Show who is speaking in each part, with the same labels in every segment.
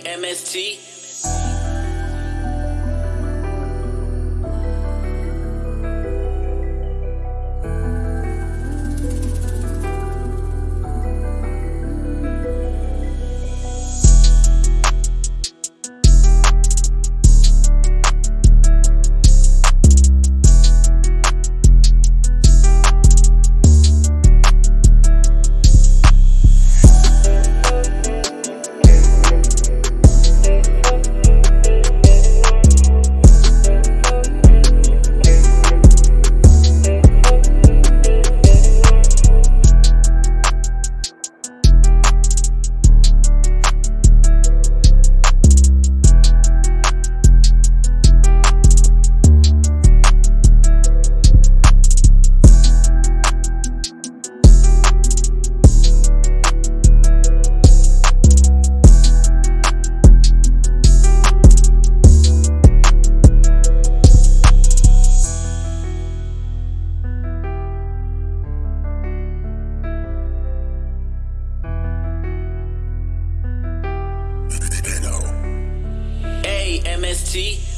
Speaker 1: AMST. AMST.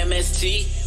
Speaker 1: AMST.